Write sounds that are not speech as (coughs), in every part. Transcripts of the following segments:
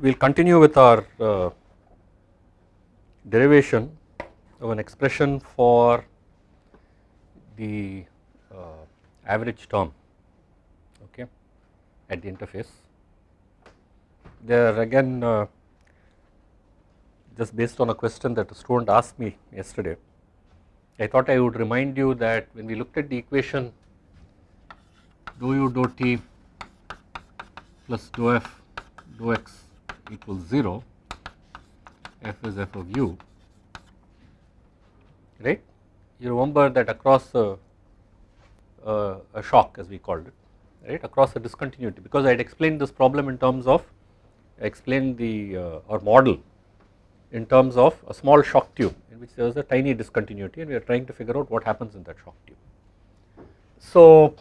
we will continue with our uh, derivation of an expression for the uh, average term okay at the interface. There again uh, just based on a question that a student asked me yesterday I thought I would remind you that when we looked at the equation dou u dou t plus dou f dou x equals 0 f is f of u right? You remember that across a, a, shock as we called it right? Across a discontinuity. Because I had explained this problem in terms of explained the uh, or model in terms of a small shock tube in which there is a tiny discontinuity and we are trying to figure out what happens in that shock tube. So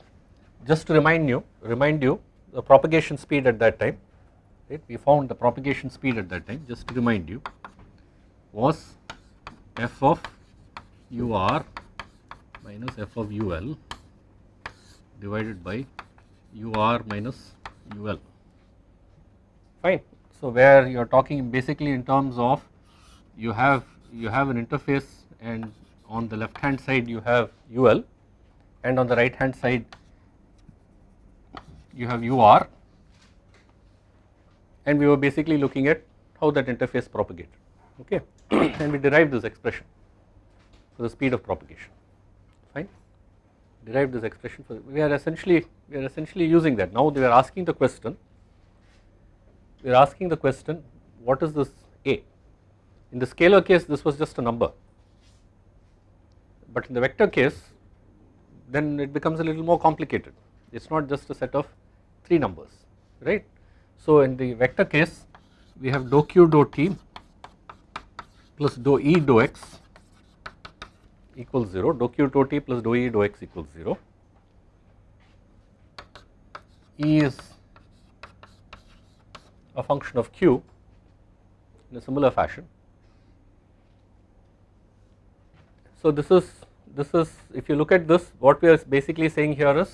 just to remind you remind you the propagation speed at that time right we found the propagation speed at that time just to remind you was f of ur minus f of ul divided by ur minus ul fine. So where you are talking basically in terms of you have you have an interface and on the left hand side you have UL and on the right hand side you have UR and we were basically looking at how that interface propagated okay? (clears throat) And we derived this expression for the speed of propagation fine? Derived this expression for we are essentially we are essentially using that. Now they are asking the question we are asking the question what is this A? In the scalar case this was just a number, but in the vector case then it becomes a little more complicated. It is not just a set of 3 numbers right. So in the vector case we have dou q dou t plus dou e dou x equals 0 dou q dou t plus dou e dou x equals 0 E is a function of q in a similar fashion. So this is this is if you look at this what we are basically saying here is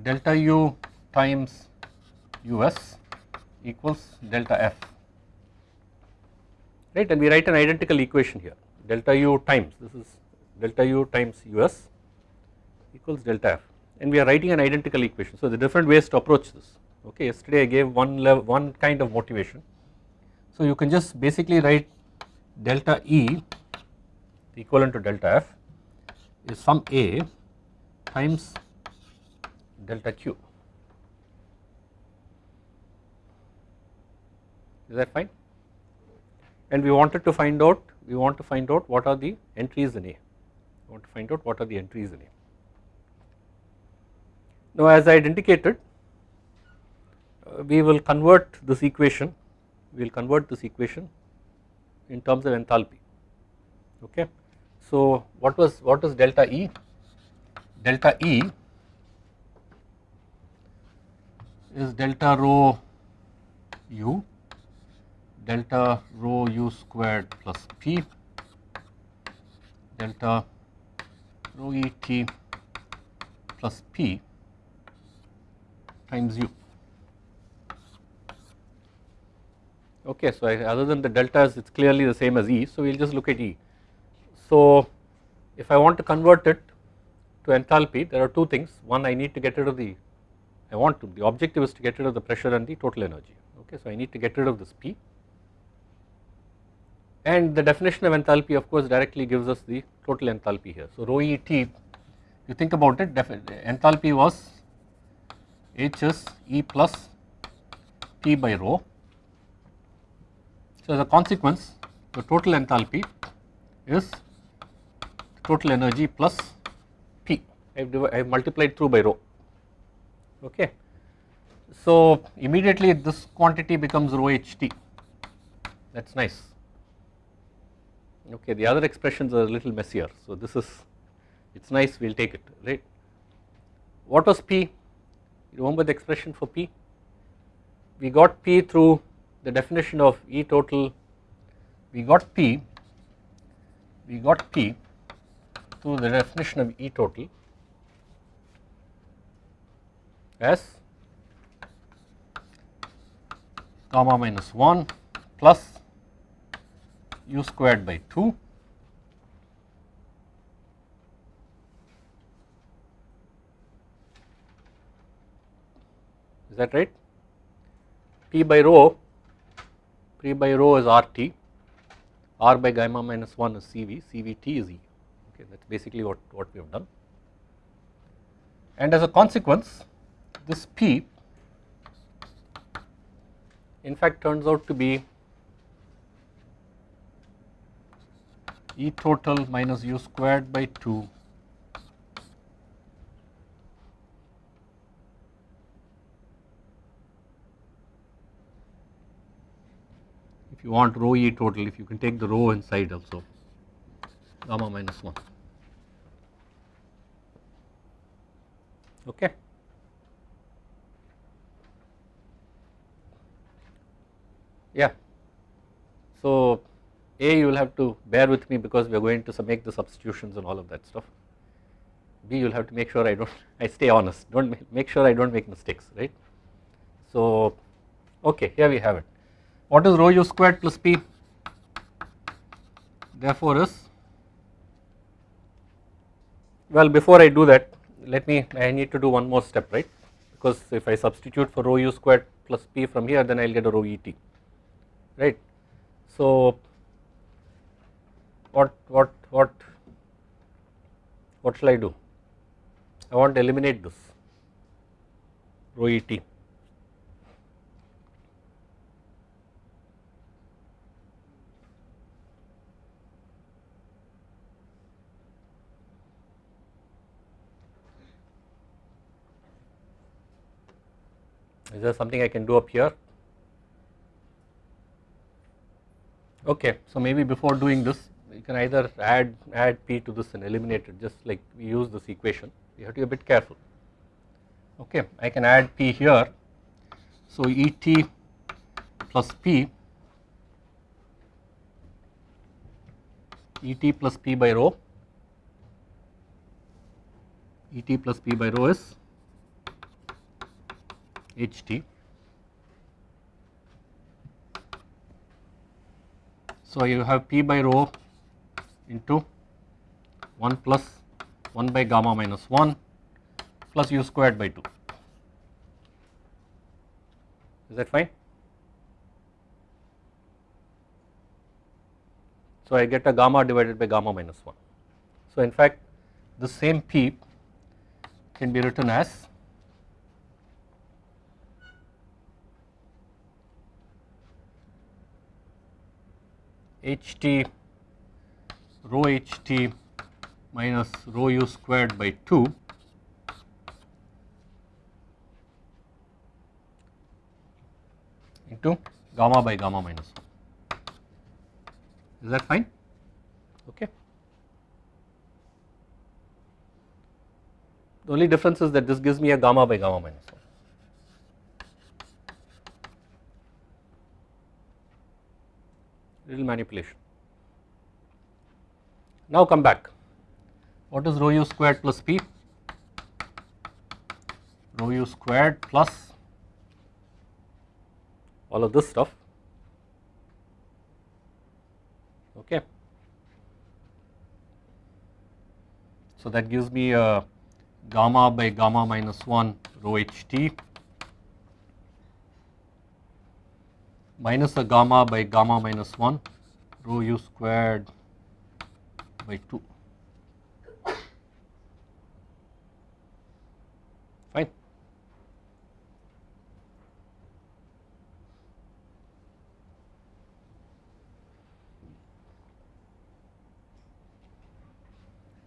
delta u times us equals delta f right and we write an identical equation here delta u times this is delta u times us equals delta f and we are writing an identical equation. So the different ways to approach this okay yesterday I gave one level one kind of motivation. So you can just basically write delta E equivalent to delta F is some A times delta Q. Is that fine? And we wanted to find out, we want to find out what are the entries in A. We want to find out what are the entries in A. Now as I had indicated, uh, we will convert this equation, we will convert this equation in terms of enthalpy okay. So what was what is delta E? Delta E is delta rho u delta rho u squared plus p delta rho e t plus p times u. Okay, so I, other than the deltas, it is clearly the same as E. So we will just look at E. So if I want to convert it to enthalpy, there are two things. One, I need to get rid of the, I want to, the objective is to get rid of the pressure and the total energy. Okay, so I need to get rid of this P. And the definition of enthalpy, of course, directly gives us the total enthalpy here. So rho E T, you think about it, enthalpy was H is E plus T by rho. So, as a consequence the total enthalpy is total energy plus P. I have, I have multiplied through by rho. Okay. So, immediately this quantity becomes rho ht that is nice okay the other expressions are a little messier. So, this is it is nice we will take it right. What was P remember the expression for P we got P through the definition of E total we got P we got P through the definition of E total as gamma minus 1 plus u squared by 2 is that right? P by rho p by rho is rt r by gamma minus 1 is cv cvt is e. Okay that is basically what, what we have done. And as a consequence this p in fact turns out to be E total minus u squared by 2 if you want rho E total if you can take the rho inside also gamma minus 1 okay. Yeah. So, A you will have to bear with me because we are going to make the substitutions and all of that stuff. B you will have to make sure I do not (laughs) I stay honest do not make sure I do not make mistakes right. So, okay here we have it. What is rho u squared plus P therefore is well before I do that let me I need to do one more step right because if I substitute for rho u squared plus P from here then I will get a rho E t right. So, what what what what shall I do? I want to eliminate this rho E t. Is there something I can do up here? Okay, so maybe before doing this you can either add add p to this and eliminate it just like we use this equation you have to be a bit careful. Okay, I can add p here. So Et plus p Et plus p by rho Et plus p by rho is Ht So, you have p by rho into 1 plus 1 by gamma minus 1 plus u squared by 2. Is that fine? So, I get a gamma divided by gamma minus 1. So, in fact, the same p can be written as ht rho ht minus rho u squared by 2 into gamma by gamma minus 1. Is that fine? Okay. The only difference is that this gives me a gamma by gamma minus 1. little manipulation. Now come back. What is rho u squared plus p? Rho u squared plus all of this stuff. Okay. So that gives me a gamma by gamma minus 1 rho h t minus a gamma by gamma minus 1 rho u squared by 2 fine.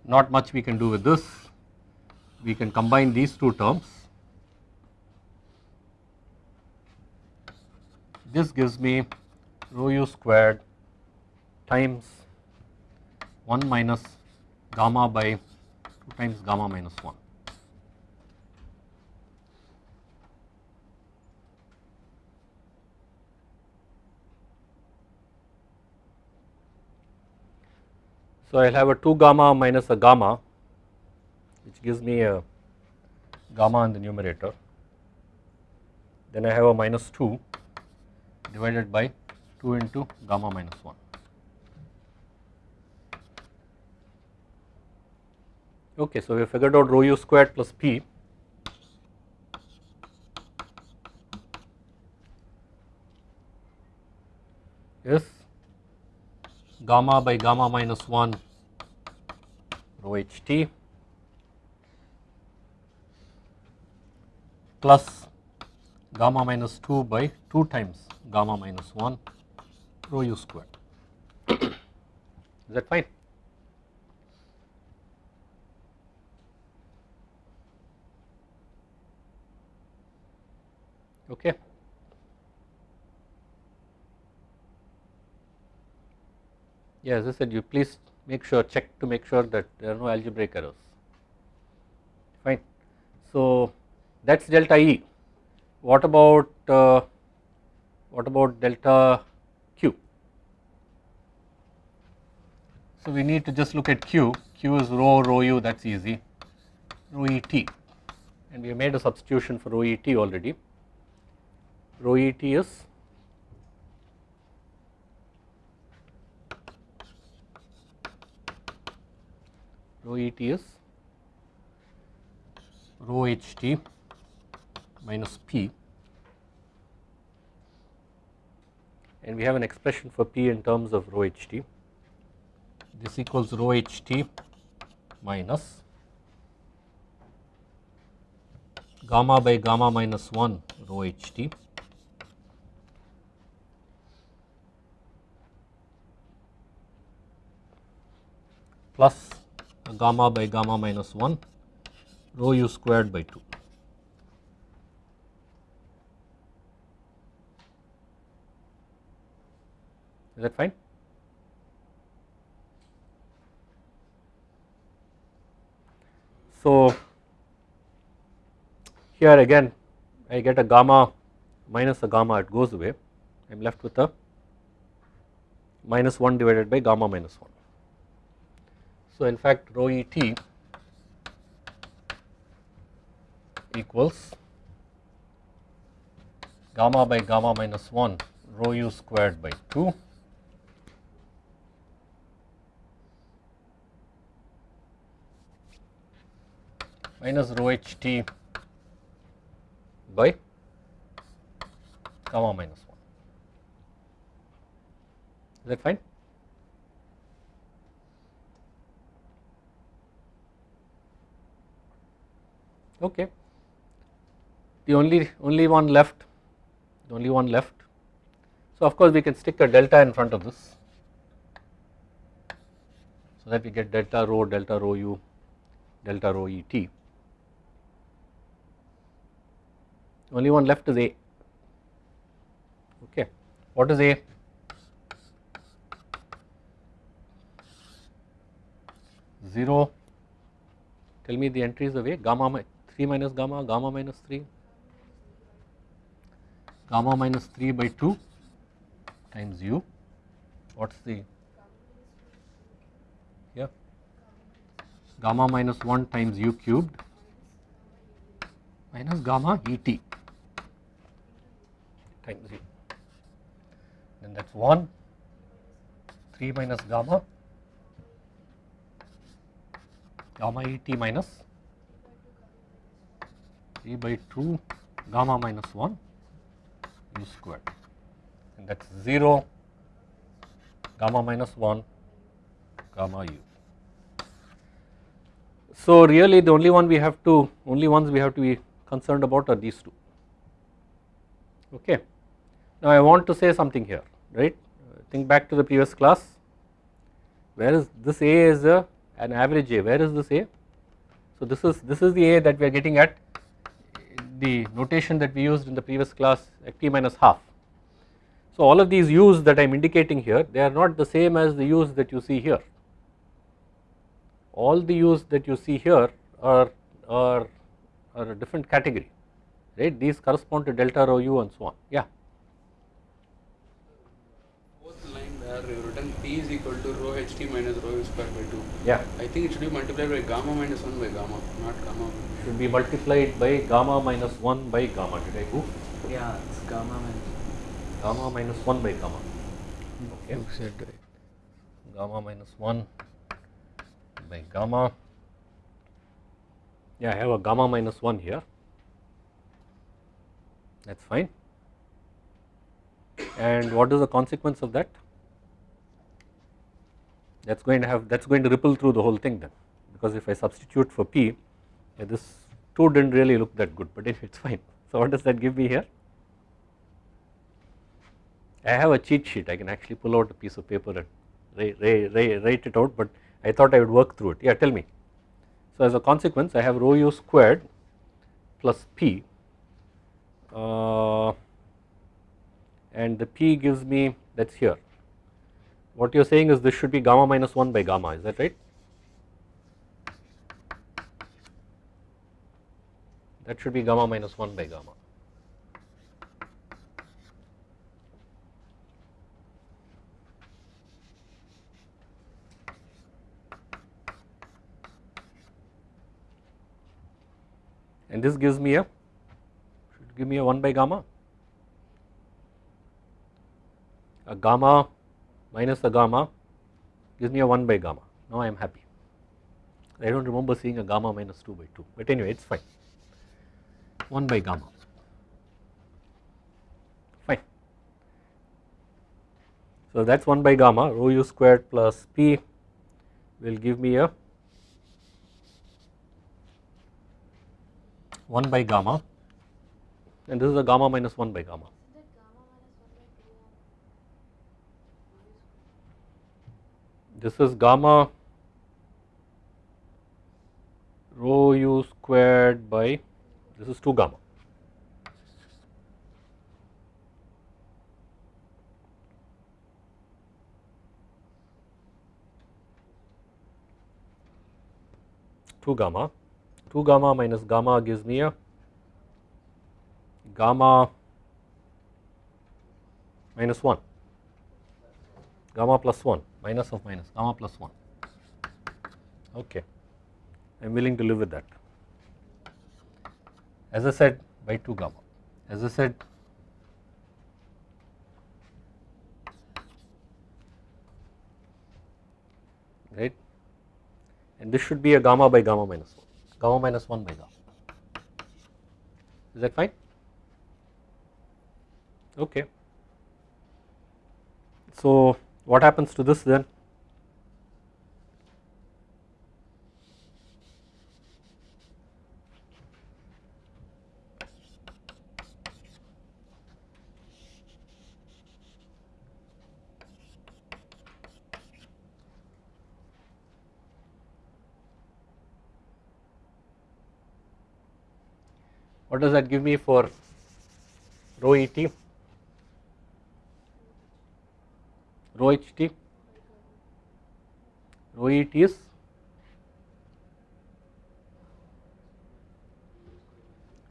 Not much we can do with this, we can combine these two terms. This gives me rho u squared times 1 minus gamma by 2 times gamma minus 1. So, I will have a 2 gamma minus a gamma which gives me a gamma in the numerator then I have a minus 2 divided by 2 into gamma minus 1. Okay, so we have figured out rho u squared plus p is gamma by gamma minus 1 rho h t plus gamma minus 2 by 2 times gamma minus 1 rho u squared. (coughs) Is that fine? Okay. Yeah, as I said, you please make sure check to make sure that there are no algebraic errors. Fine. So that is delta E. What about uh, what about delta Q? So we need to just look at Q. Q is rho rho u. That's easy. Rho E t, and we have made a substitution for rho E t already. Rho E t is rho E t is rho h t minus p and we have an expression for p in terms of rho h t. This equals rho h t minus gamma by gamma minus 1 rho h t plus gamma by gamma minus 1 rho u squared by 2. Is that fine? So, here again I get a gamma minus a gamma it goes away I am left with a minus 1 divided by gamma minus 1. So, in fact rho e t equals gamma by gamma minus 1 rho u squared by 2 minus rho h t by gamma minus 1. Is that fine? Okay. The only only one left, the only one left. So of course we can stick a delta in front of this, so that we get delta rho, delta rho u, delta rho e t. Only one left is a. Okay, what is a? Zero. Tell me the entries of a gamma 3 minus gamma, gamma minus 3, gamma minus 3 by 2 times u, what is the, yeah, gamma minus 1 times u cubed minus gamma e t times u, then that is 1, 3 minus gamma, gamma e t minus 3 by 2 gamma minus 1 u squared and that is 0 gamma minus 1 gamma u. So really the only one we have to only ones we have to be concerned about are these two okay. Now I want to say something here right think back to the previous class where is this A is a, an average A where is this A? So this is this is the A that we are getting at the notation that we used in the previous class at t minus half. So all of these u's that I am indicating here they are not the same as the u's that you see here. All the u's that you see here are, are, are a different category right these correspond to delta rho u and so on yeah. Fourth line you written p is equal rho h t minus rho u square by 2. Yeah. I think it should be multiplied by gamma minus 1 by gamma, not gamma. should be multiplied by gamma minus 1 by gamma did I go? Yeah, it's gamma minus. gamma minus 1 by gamma okay You said right. gamma minus 1 by gamma yeah I have a gamma minus 1 here that is fine and what is the consequence of that that is going to have that is going to ripple through the whole thing then. Because if I substitute for p yeah, this 2 did not really look that good but it is fine. (laughs) So what does that give me here? I have a cheat sheet. I can actually pull out a piece of paper and write, write it out but I thought I would work through it. Yeah tell me. So as a consequence I have rho u squared plus p uh, and the p gives me that is here what you are saying is this should be gamma minus 1 by gamma is that right? That should be gamma minus 1 by gamma. And this gives me a should give me a 1 by gamma. A gamma minus a gamma gives me a 1 by gamma. Now I am happy. I do not remember seeing a gamma minus 2 by 2 but anyway it is fine. 1 by gamma. Fine. So that is 1 by gamma. Rho u squared plus p will give me a 1 by gamma. And this is a gamma minus 1 by gamma. This is gamma rho u squared by this is 2 gamma. Two gamma. 2 gamma minus gamma gives me a gamma minus 1 gamma plus 1 minus of minus gamma plus 1 okay I am willing to live with that as I said by 2 gamma as I said right and this should be a gamma by gamma minus 1 gamma minus 1 by gamma. Is that fine? Okay. So, what happens to this then? What does that give me for rho et? Rho ht? Rho et is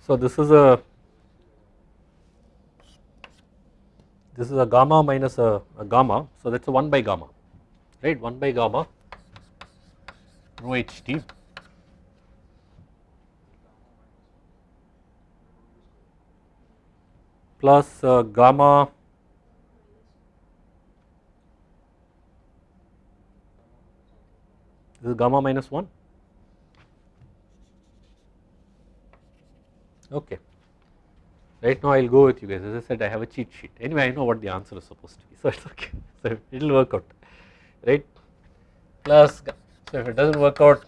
so this is a this is a gamma minus a, a gamma. So that is a 1 by gamma right? 1 by gamma rho ht plus uh, gamma this is gamma minus 1 okay. Right now I will go with you guys. As I said I have a cheat sheet. Anyway I know what the answer is supposed to be (laughs) so it's okay. So it will work out. Right? Plus so if it does not work out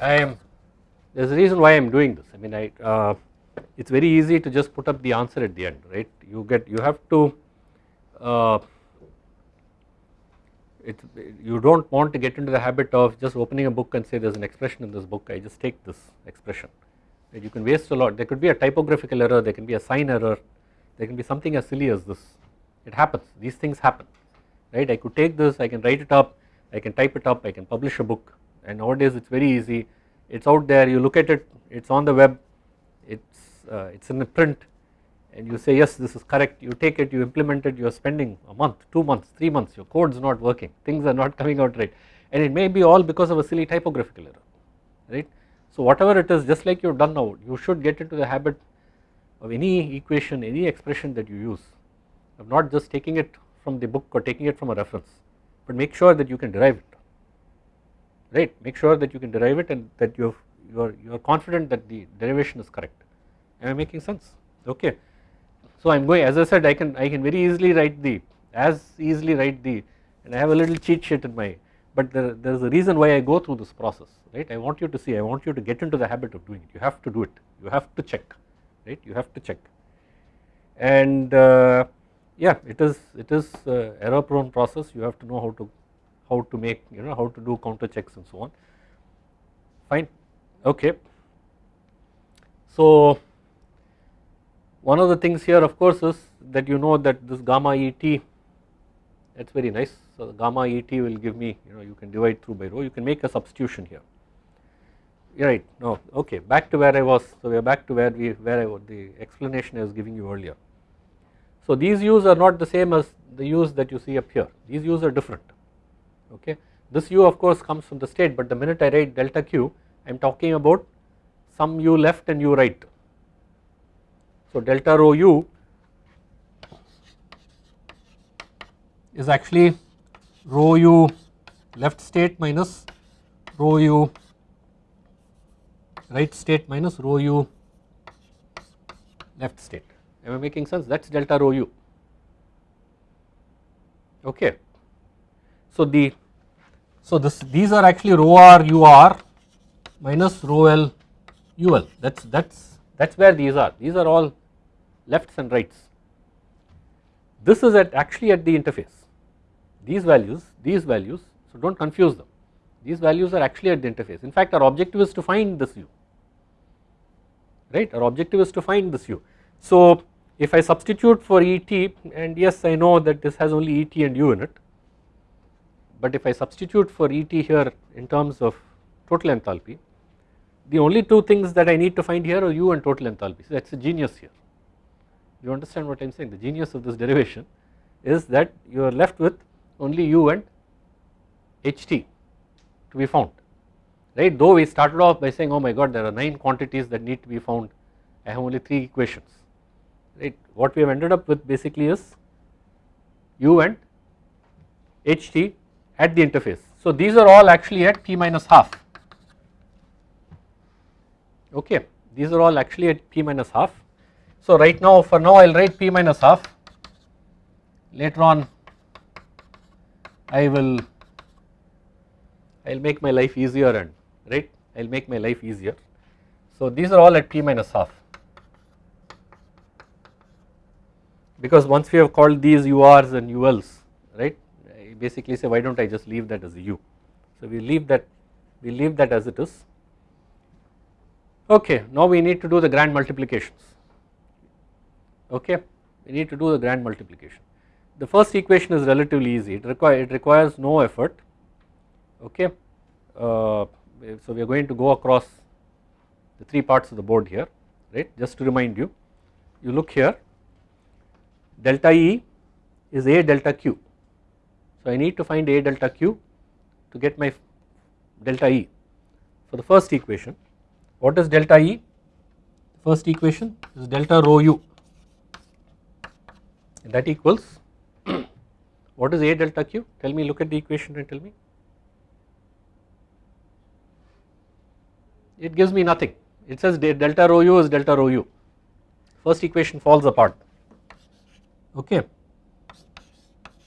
I am there is a reason why I am doing this. I mean I uh, it is very easy to just put up the answer at the end right? You get you have to uh, it you do not want to get into the habit of just opening a book and say there is an expression in this book I just take this expression. You can waste a lot. There could be a typographical error there can be a sign error there can be something as silly as this. It happens. These things happen. Right? I could take this I can write it up I can type it up I can publish a book. And nowadays it is very easy. It is out there. You look at it it is on the web. It is uh, it is in the print and you say yes this is correct you take it you implement it you are spending a month, 2 months, 3 months your code is not working things are not (laughs) coming out right and it may be all because of a silly typographical error right. So whatever it is just like you have done now you should get into the habit of any equation, any expression that you use of not just taking it from the book or taking it from a reference, but make sure that you can derive it, right. Make sure that you can derive it and that you you are you are confident that the derivation is correct. Am I making sense? Okay. So I am going as I said I can I can very easily write the as easily write the and I have a little cheat sheet in my but there, there is a reason why I go through this process right? I want you to see I want you to get into the habit of doing it. You have to do it. You have to check right? You have to check. And uh, yeah it is it is uh, error prone process. You have to know how to how to make you know how to do counter checks and so on. Fine. Okay. So one of the things here of course is that you know that this gamma et that is very nice. So gamma et will give me you know you can divide through by rho. You can make a substitution here. Right. No okay. Back to where I was. So we are back to where we where I the explanation I was giving you earlier. So these u's are not the same as the u's that you see up here. These u's are different. Okay? This u of course comes from the state but the minute I write delta q I am talking about some u left and u right so delta rho u is actually rho u left state minus rho u right state minus rho u left state. Am I making sense? That is delta rho u. Okay. So the so this these are actually rho r u r minus rho l u l. That's that's that's where these are. These are all lefts and rights. This is at actually at the interface. These values, these values, so don't confuse them. These values are actually at the interface. In fact, our objective is to find this u right our objective is to find this u. So if I substitute for Et and yes I know that this has only Et and u in it but if I substitute for Et here in terms of total enthalpy the only two things that I need to find here are u and total enthalpy so that is a genius here you understand what I am saying? The genius of this derivation is that you are left with only u and ht to be found right? Though we started off by saying oh my god there are 9 quantities that need to be found. I have only 3 equations right? What we have ended up with basically is u and ht at the interface. So these are all actually at p minus half. Okay these are all actually at p minus half so right now for now I will write p minus half. Later on I will I will make my life easier and right? I will make my life easier. So these are all at p minus half. Because once we have called these URs and ULs right? I basically say why do not I just leave that as U. So we leave that we leave that as it is. Okay now we need to do the grand multiplications okay? We need to do the grand multiplication. The first equation is relatively easy. It, require, it requires no effort. Okay? Uh, so we are going to go across the three parts of the board here right? Just to remind you you look here. Delta E is A delta Q. So I need to find A delta Q to get my delta E. For the first equation what is delta E? First equation is delta rho u that equals (clears throat) what is A delta Q? Tell me look at the equation and tell me. It gives me nothing. It says delta rho u is delta rho u. First equation falls apart. Okay.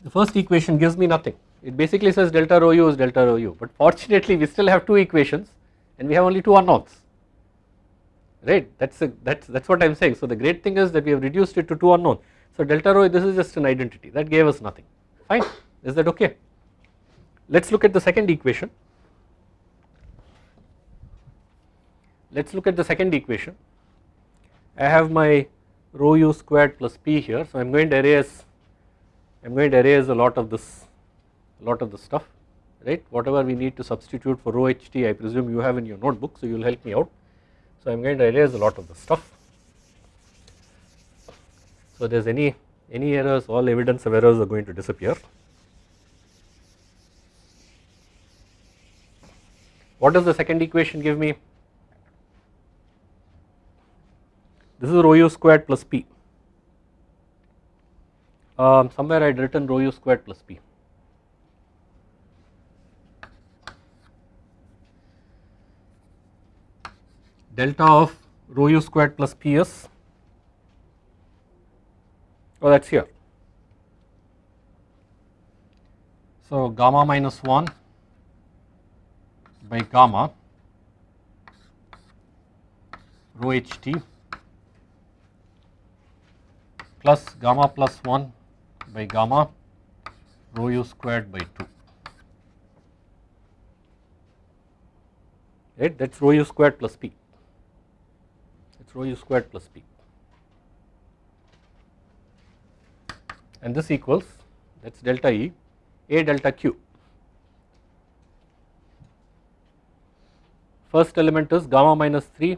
The first equation gives me nothing. It basically says delta rho u is delta rho u but fortunately we still have two equations and we have only two unknowns. Right? That's a, that's that's what i'm saying. So the great thing is that we have reduced it to two unknowns so delta rho this is just an identity that gave us nothing. Fine. Is that okay? Let's look at the second equation. Let us look at the second equation. I have my rho u squared plus p here. So I am going to erase I am going to erase a lot of this a lot of the stuff right? Whatever we need to substitute for rho ht I presume you have in your notebook so you will help me out. So I am going to erase a lot of the stuff so there is any any errors all evidence of errors are going to disappear what does the second equation give me this is rho u squared plus p. Um, somewhere I had written rho u squared plus p. Delta of rho u squared plus p is oh that is here. So gamma minus 1 by gamma rho ht plus gamma plus 1 by gamma rho u squared by 2 right? That is rho u squared plus p. That is rho u squared plus p and this equals that is delta E A delta Q. First element is gamma minus 3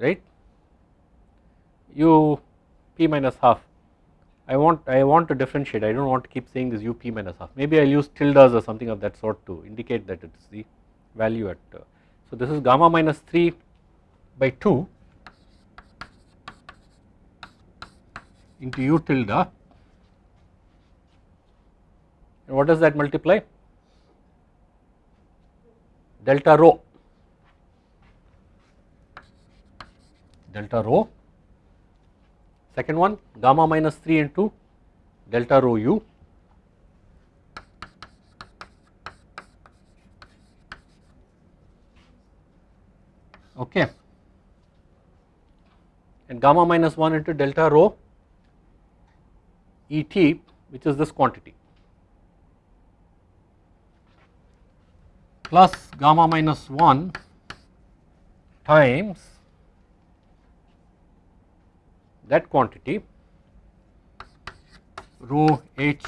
right? U p minus half. I want I want to differentiate. I do not want to keep saying this u p minus half. Maybe I will use tildes or something of that sort to indicate that it is the value at uh, so this is gamma minus 3 by 2 into u tilde and what does that multiply? Delta rho. Delta rho. Second one gamma minus 3 into delta rho u. Okay. And gamma minus 1 into delta rho Et which is this quantity. Plus gamma minus 1 times that quantity rho h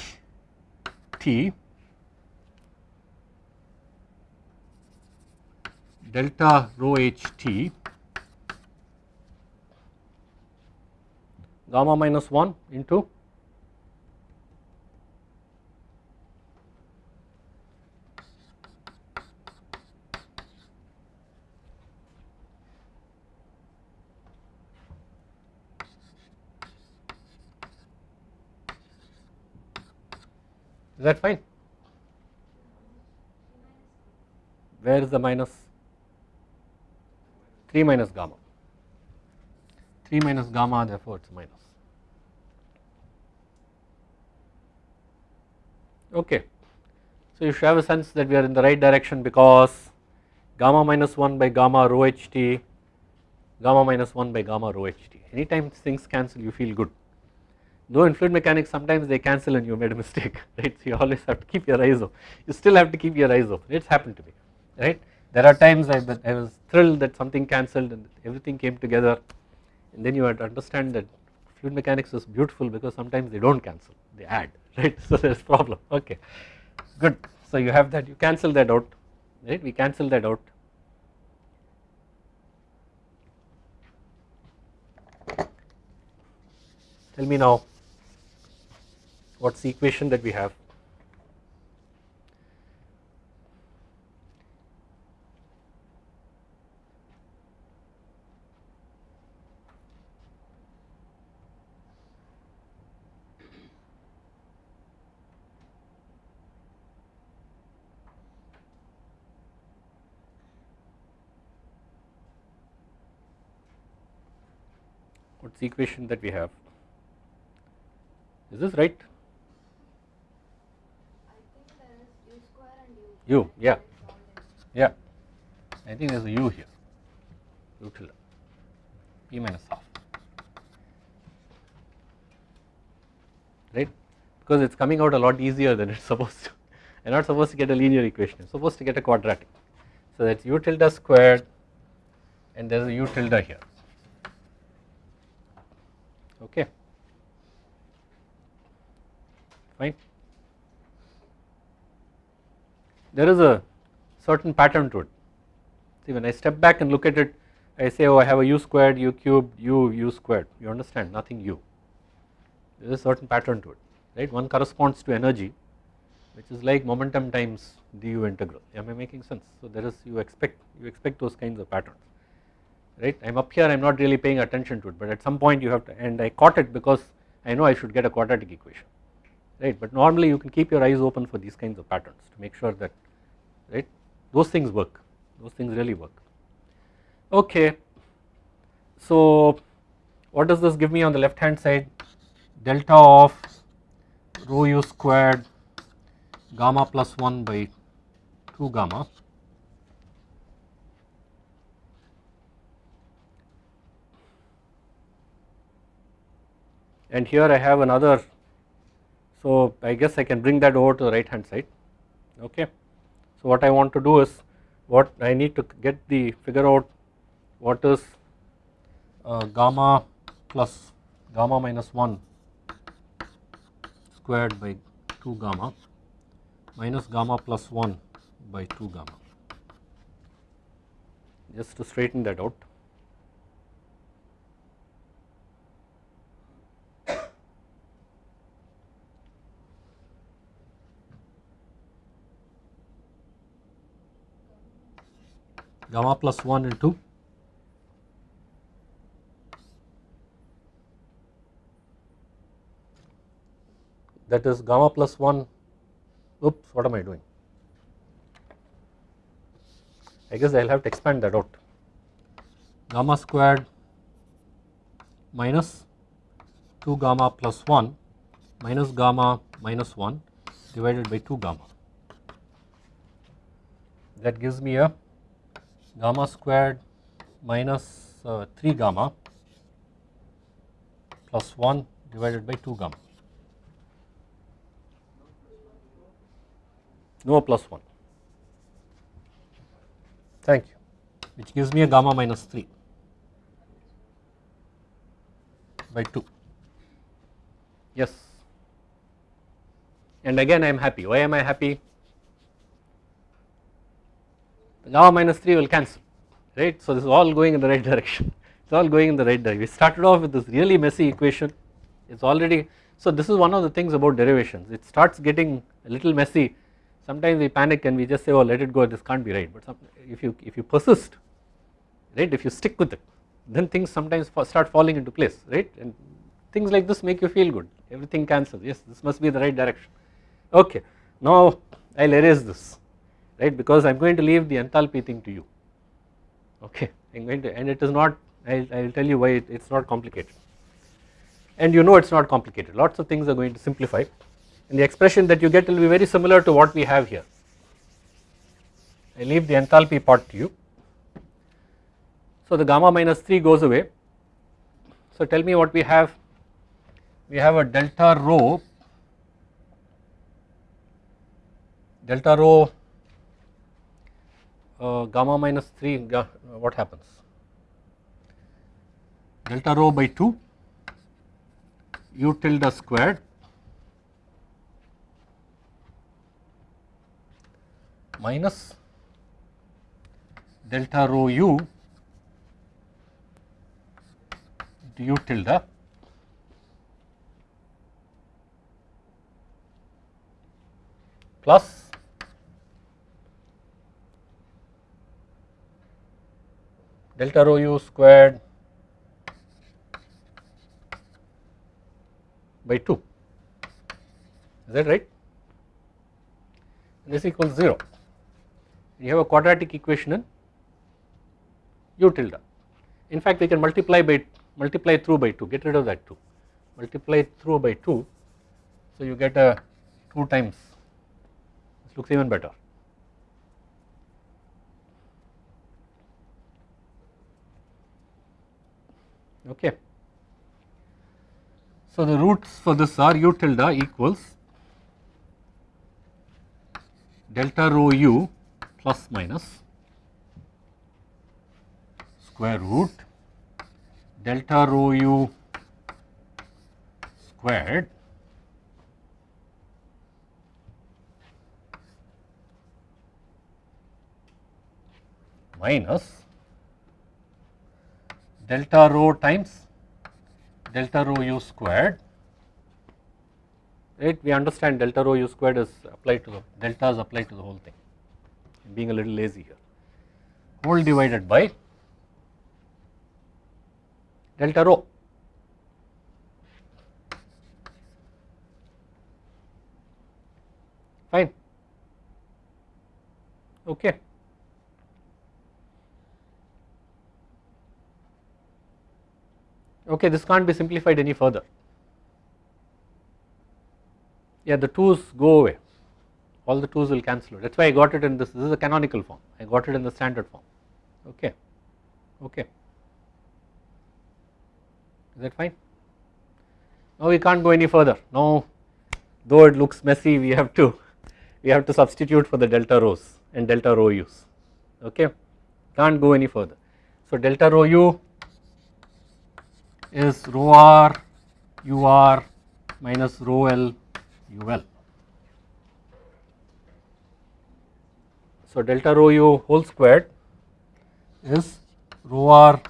t delta rho h t gamma minus 1 into Is that fine? Where is the minus? 3 minus gamma. 3 minus gamma, therefore, it is minus. Okay. So, you should have a sense that we are in the right direction because gamma minus 1 by gamma rho ht, gamma minus 1 by gamma rho ht. Anytime things cancel, you feel good though in fluid mechanics sometimes they cancel and you made a mistake (laughs) right? So you always have to keep your eyes open. You still have to keep your eyes open. It's happened to me right? There are times I, I was thrilled that something cancelled and everything came together. And then you have to understand that fluid mechanics is beautiful because sometimes they do not cancel they add (laughs) right? So there is problem. Okay. Good. So you have that you cancel that out right? We cancel that out. Tell me now what's the equation that we have? What's the equation that we have? Is this right u yeah. Yeah. I think there is a u here. U tilde p minus half. Right? Because it is coming out a lot easier than it is (laughs) supposed to. I am not supposed to get a linear equation. I am supposed to get a quadratic. So that is u tilde squared and there is a u tilde here. Okay. Fine there is a certain pattern to it. See when I step back and look at it I say oh I have a u squared, u cubed, u, u squared. You understand? Nothing u. There is a certain pattern to it right? One corresponds to energy which is like momentum times du integral. Am I making sense? So there is you expect you expect those kinds of patterns right? I am up here I am not really paying attention to it but at some point you have to and I caught it because I know I should get a quadratic equation right? But normally you can keep your eyes open for these kinds of patterns to make sure that right? Those things work. Those things really work. Okay. So what does this give me on the left hand side? Delta of rho u squared gamma plus 1 by 2 gamma. And here I have another. So I guess I can bring that over to the right hand side. Okay. So what I want to do is what I need to get the figure out what is uh, gamma plus gamma minus 1 squared by 2 gamma minus gamma plus 1 by 2 gamma. Just to straighten that out gamma plus 1 into that is gamma plus 1 oops what am I doing? I guess I will have to expand that out. Gamma squared minus 2 gamma plus 1 minus gamma minus 1 divided by 2 gamma. That gives me a gamma squared minus uh, 3 gamma plus 1 divided by 2 gamma. No plus 1. Thank you. Which gives me a gamma minus 3 by 2. Yes. And again I am happy. Why am I happy? Gamma minus 3 will cancel right. So this is all going in the right direction. (laughs) It is all going in the right direction. We started off with this really messy equation. It is already so this is one of the things about derivations. It starts getting a little messy. Sometimes we panic and we just say oh let it go. This can't be right. But some, if you if you persist right if you stick with it then things sometimes start falling into place right? And things like this make you feel good. Everything cancels. Yes this must be the right direction. Okay. Now I will erase this right? Because I am going to leave the enthalpy thing to you. Okay. I am going to and it is not I will tell you why it is not complicated. And you know it is not complicated. Lots of things are going to simplify. And the expression that you get will be very similar to what we have here. I leave the enthalpy part to you. So the gamma minus 3 goes away. So tell me what we have. We have a delta rho delta rho gamma minus 3 uh, what happens? Delta rho by 2 u tilde squared minus delta rho u u tilde plus delta rho u squared by 2 is that right? This equals 0 you have a quadratic equation in u tilde. In fact we can multiply by multiply through by 2 get rid of that 2 multiply through by 2 so you get a 2 times. This looks even better okay. So the roots for this are u tilde equals delta rho u plus minus square root delta rho u squared minus delta rho times delta rho u squared right we understand delta rho u squared is applied to the delta is applied to the whole thing being a little lazy here whole divided by delta rho. Fine. Okay. Okay, this can't be simplified any further. Yeah, the 2's go away, all the 2's will cancel out. That is why I got it in this, this is a canonical form, I got it in the standard form, okay, okay. Is that fine? Now we can't go any further, now though it looks messy, we have to, we have to substitute for the delta rho's and delta rho u's, okay, can't go any further. So delta rho u is rho r u r minus rho l u l. So delta rho u whole squared is rho r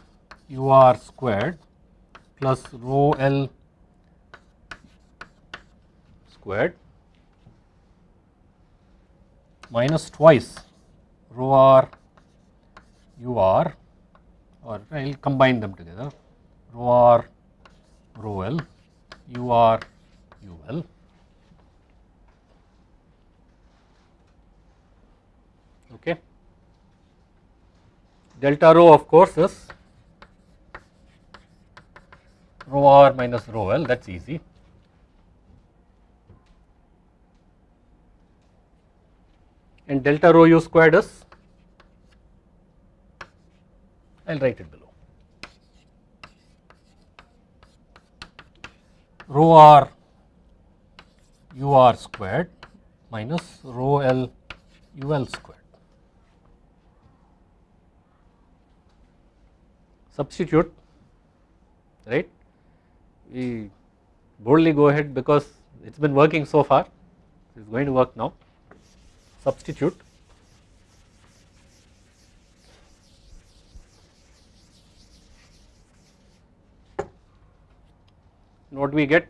u r squared plus rho l squared minus twice rho r u r or I will combine them together rho r rho l u r u l. Okay. Delta rho of course is rho r minus rho l. That is easy. And delta rho u squared is I will write it below rho r u r squared minus rho l u l squared. Substitute right? We boldly go ahead because it has been working so far. It is going to work now. Substitute what do we get?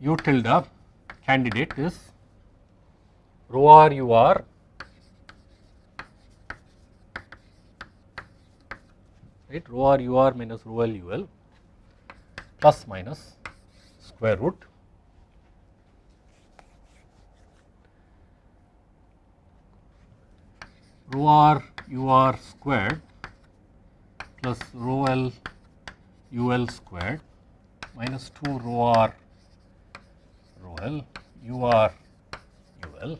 U tilde candidate is rho r u r right? Rho r u r minus rho l u l plus minus square root. Rho r u r squared plus rho l u l squared minus 2 rho r rho l u r u l.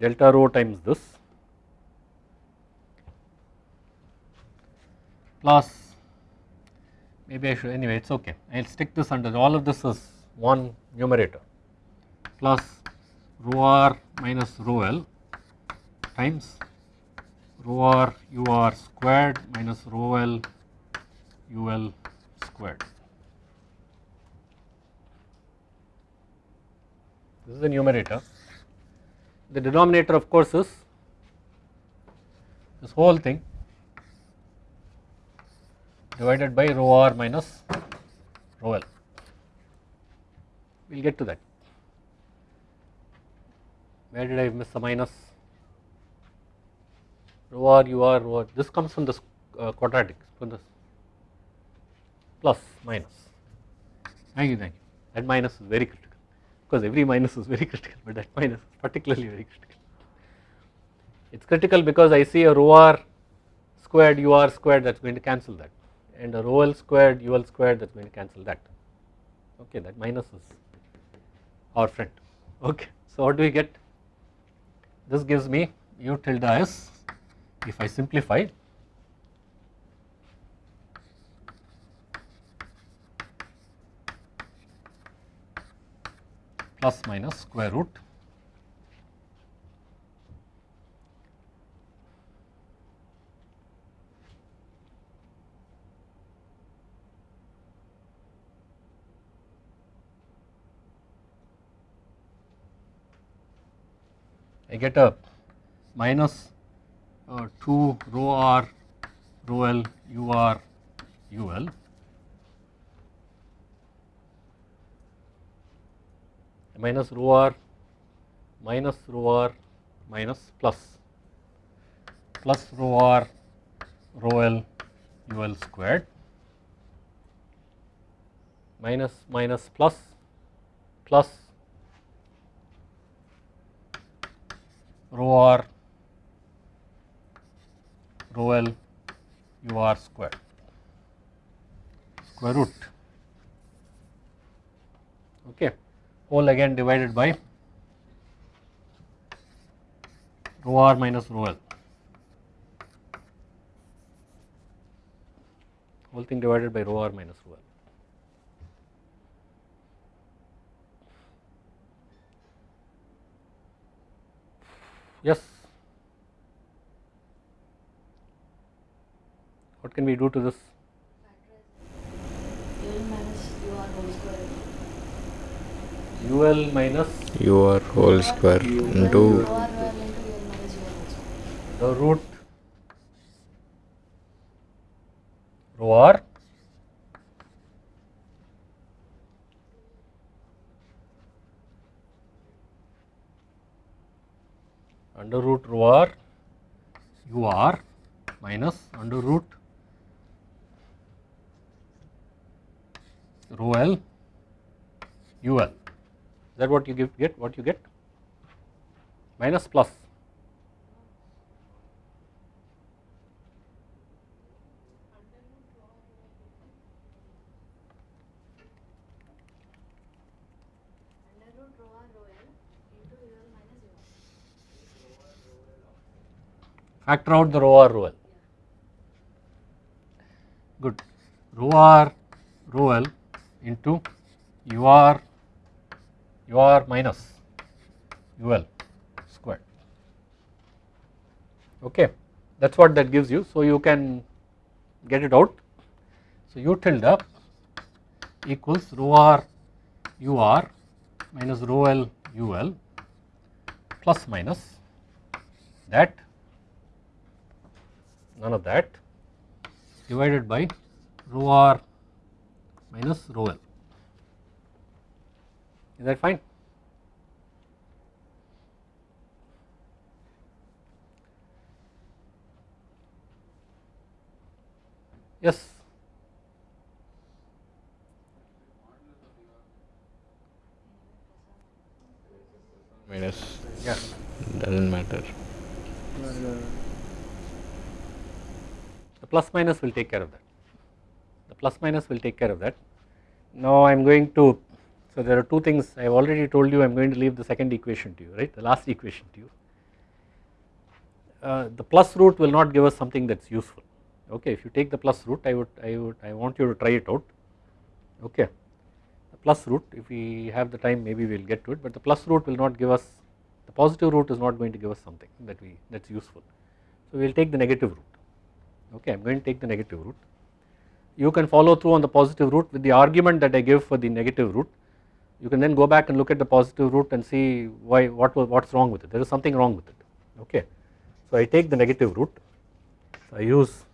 Delta rho times this plus maybe I should anyway it is okay. I will stick this under all of this is one numerator plus rho r minus rho l times rho r u r squared minus rho l u l squared. This is the numerator. The denominator of course is this whole thing divided by rho r minus rho l. We will get to that. Where did I miss the minus? Rho r u r rho r. This comes from this uh, quadratic from this plus minus. Thank you, thank you. That minus is very critical because every minus is very (laughs) critical, but that minus is particularly very critical. It is critical because I see a rho r squared u r squared that is going to cancel that and a rho l squared u l squared that is going to cancel that. Okay, that minus is our friend. Okay, so what do we get? This gives me u tilde s if I simplify plus minus square root I get a minus uh, 2 rho r rho l u r u l. Minus rho r minus rho r minus plus. Plus rho r rho l u l squared. Minus minus plus plus. Rho r rho l u r square. Square root. Okay. Whole again divided by rho r minus rho l. Whole thing divided by rho r minus rho l. Yes what can we do to this UL minus UR whole square. ul minus your whole square into UR into L minus UR whole square. the root rho r under root rho r u r minus under root rho l u l. Is that what you give, get? What you get? Minus plus. Factor out the rho r rho l. Good. Rho r rho l into u r u r minus u l squared. Okay, that is what that gives you. So you can get it out. So u tilde equals rho r u r minus rho l u l plus minus that none of that divided by rho r minus rho l. Is that fine? Yes. minus Yeah. doesn't matter The plus minus will take care of that. Plus minus will take care of that. Now I am going to, so there are two things I have already told you I am going to leave the second equation to you, right, the last equation to you. Uh, the plus root will not give us something that is useful, okay. If you take the plus root, I would, I would, I want you to try it out, okay. The plus root, if we have the time, maybe we will get to it, but the plus root will not give us, the positive root is not going to give us something that we, that is useful. So we will take the negative root okay I am going to take the negative root. You can follow through on the positive root with the argument that I give for the negative root. You can then go back and look at the positive root and see why what what is wrong with it. There is something wrong with it. Okay. So I take the negative root. So I use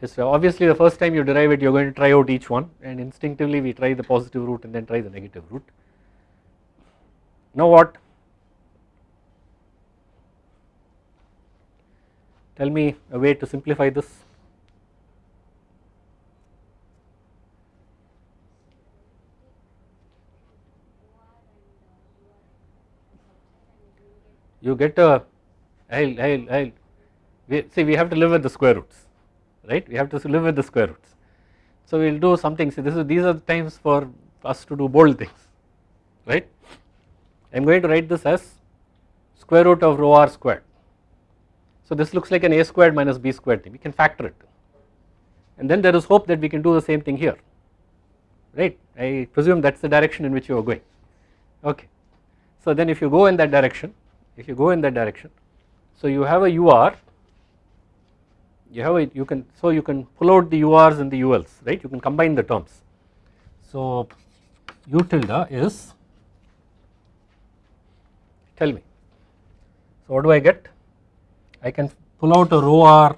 history. Obviously the first time you derive it you are going to try out each one and instinctively we try the positive root and then try the negative root. Now what? Tell me a way to simplify this. You get a, I'll, I'll, I'll, we, see we have to live with the square roots, right, we have to live with the square roots. So we will do something, see this is, these are the times for us to do bold things, right. I am going to write this as square root of rho r squared. So this looks like an a squared minus b squared thing, we can factor it and then there is hope that we can do the same thing here, right. I presume that is the direction in which you are going, okay. So then if you go in that direction, if you go in that direction, so you have a UR, you have a, you can, so you can pull out the URs and the ULs, right, you can combine the terms. So U tilde is, tell me, so what do I get? I can pull out a rho r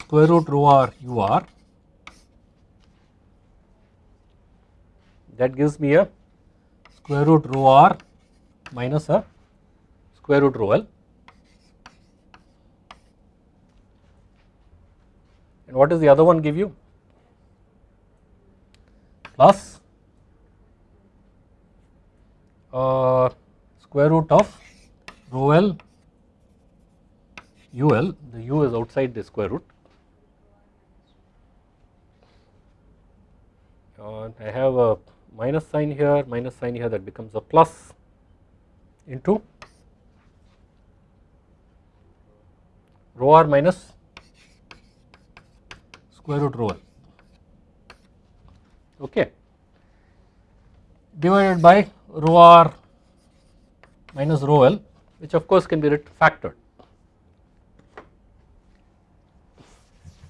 square root rho r u r that gives me a square root rho r minus a square root rho L. And what does the other one give you? Plus uh, square root of rho L UL the U is outside the square root. And I have a minus sign here minus sign here that becomes a plus into rho r minus square root rho l okay. Divided by rho r minus rho l which of course can be written factored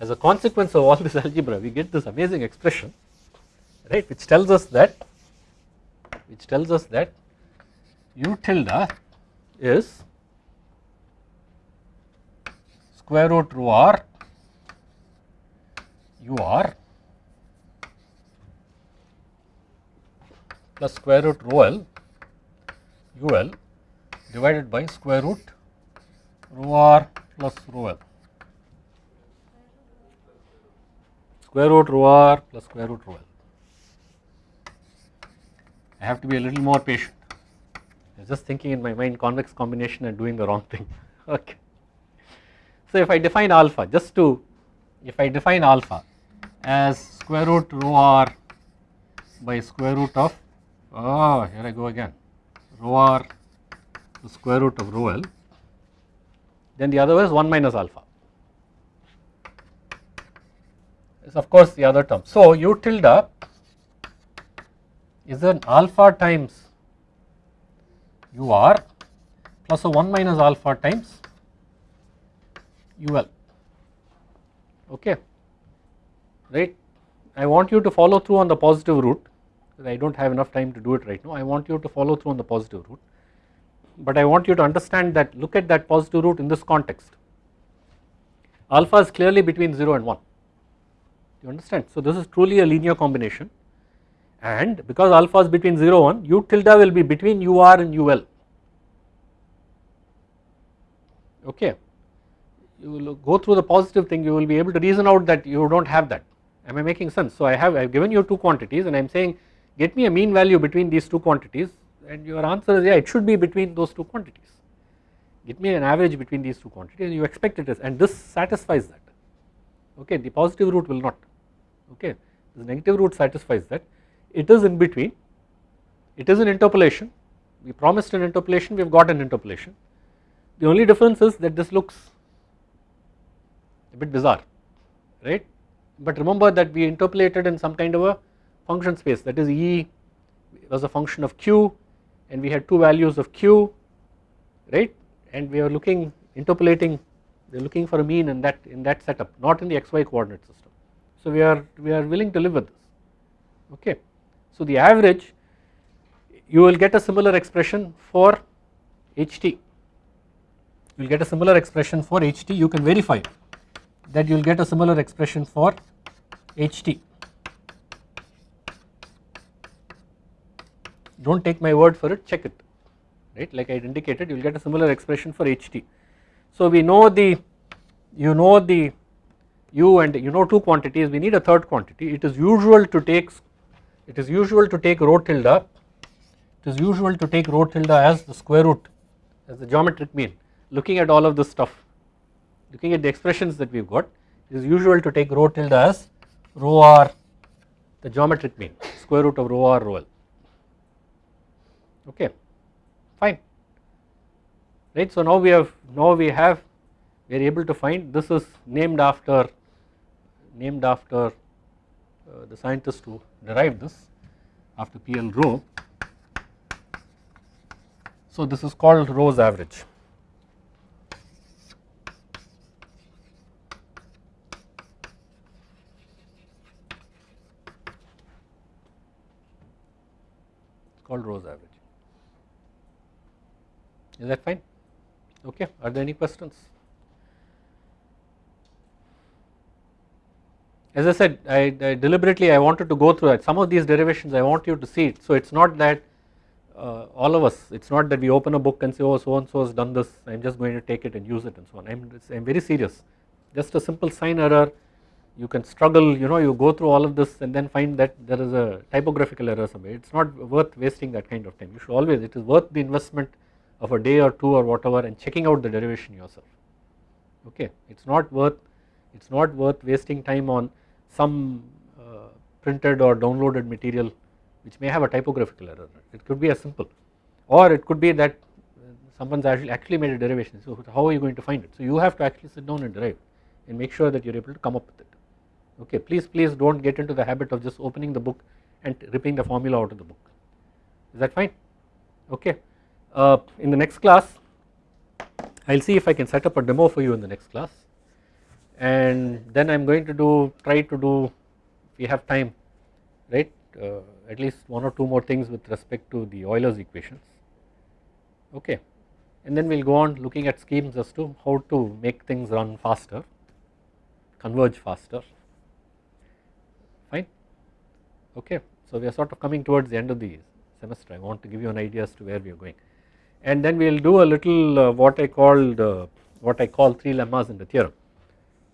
as a consequence of all this (laughs) algebra we get this amazing expression right which tells us that which tells us that u tilde is square root rho r u r plus square root rho l u l divided by square root rho r plus rho l square root rho r plus square root rho l I have to be a little more patient. I was just thinking in my mind convex combination and doing the wrong thing. (laughs) Okay. So if I define alpha, just to, if I define alpha as square root rho r by square root of, oh here I go again, rho r the square root of rho l, then the other is 1 minus alpha. Is of course the other term. So u tilde is an alpha times u r plus a 1 minus alpha times u l okay. Right? I want you to follow through on the positive root I do not have enough time to do it right now. I want you to follow through on the positive root but I want you to understand that look at that positive root in this context. Alpha is clearly between 0 and 1 you understand? So this is truly a linear combination. And because alpha is between 0 and 1 u tilde will be between ur and ul okay you will go through the positive thing you will be able to reason out that you do not have that. Am I making sense? So I have I have given you two quantities and I am saying get me a mean value between these two quantities and your answer is yeah it should be between those two quantities. Get me an average between these two quantities and you expect it is and this satisfies that. Okay the positive root will not. Okay the negative root satisfies that. It is in between. It is an interpolation. We promised an interpolation. We have got an interpolation. The only difference is that this looks a bit bizarre right? But remember that we interpolated in some kind of a function space. That is E was a function of q and we had two values of q right? And we are looking interpolating we are looking for a mean in that in that setup not in the xy coordinate system. So we are we are willing to live with this okay? So the average you will get a similar expression for ht you will get a similar expression for ht you can verify that you will get a similar expression for ht do not take my word for it check it right? Like I indicated you will get a similar expression for ht so we know the you know the u and you know two quantities we need a third quantity. It is usual to take it is usual to take rho tilde. It is usual to take rho tilde as the square root as the geometric mean looking at all of this stuff looking at the expressions that we have got it is usual to take rho tilde as rho r the geometric mean square root of rho r rho l okay fine right so now we have now we have we are able to find this is named after named after uh, the scientist who derived this after PL Roe. So this is called Roe's average. Called Roe's average. Is that fine? Okay. Are there any questions? As I said, I, I, deliberately I wanted to go through that. Some of these derivations I want you to see it. So it's not that uh, all of us it is not that we open a book and say oh so and so has done this I am just going to take it and use it and so on I am I am very serious just a simple sign error you can struggle you know you go through all of this and then find that there is a typographical error somewhere. It is not worth wasting that kind of time. You should always it is worth the investment of a day or two or whatever and checking out the derivation yourself. Okay? It is not worth it is not worth wasting time on some uh, printed or downloaded material which may have a typographical error. It could be as simple. Or it could be that someone's actually actually made a derivation. So how are you going to find it? So you have to actually sit down and derive and make sure that you are able to come up with it okay please please do not get into the habit of just opening the book and ripping the formula out of the book. Is that fine? Okay. Uh, in the next class I will see if I can set up a demo for you in the next class. And then I am going to do try to do if we have time right? Uh, at least one or two more things with respect to the Euler's equations. Okay. And then we will go on looking at schemes as to how to make things run faster converge faster okay so we are sort of coming towards the end of the semester. I want to give you an idea as to where we are going. And then we will do a little uh, what I called uh, what I call three lemmas in the theorem.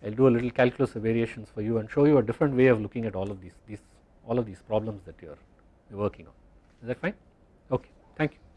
I will do a little calculus of variations for you and show you a different way of looking at all of these these all of these problems that you are working on. Is that fine? Okay thank you